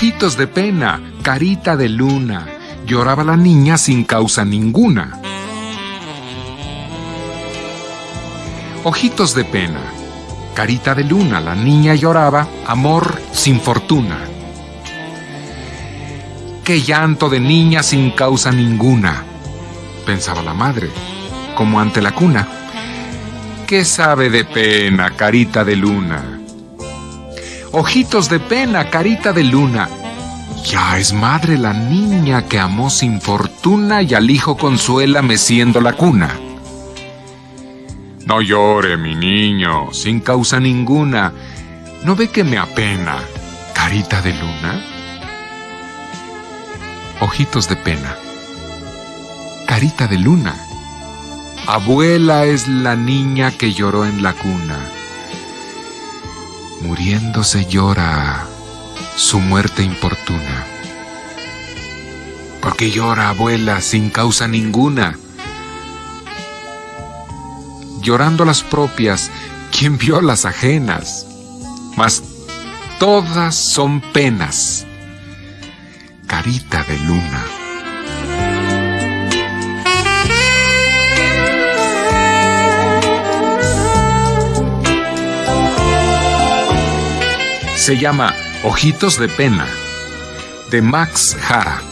Ojitos de pena, carita de luna, lloraba la niña sin causa ninguna. Ojitos de pena, carita de luna, la niña lloraba, amor sin fortuna. Qué llanto de niña sin causa ninguna, pensaba la madre, como ante la cuna. ¿Qué sabe de pena, carita de luna? Ojitos de pena, carita de luna. Ya es madre la niña que amó sin fortuna y al hijo consuela meciendo la cuna. No llore, mi niño, sin causa ninguna. ¿No ve que me apena, carita de luna? Ojitos de pena, carita de luna. Abuela es la niña que lloró en la cuna muriéndose llora su muerte importuna. ¿Por qué llora abuela sin causa ninguna? Llorando las propias, ¿quién vio las ajenas? Mas todas son penas. Carita de luna. Se llama Ojitos de Pena, de Max Jara.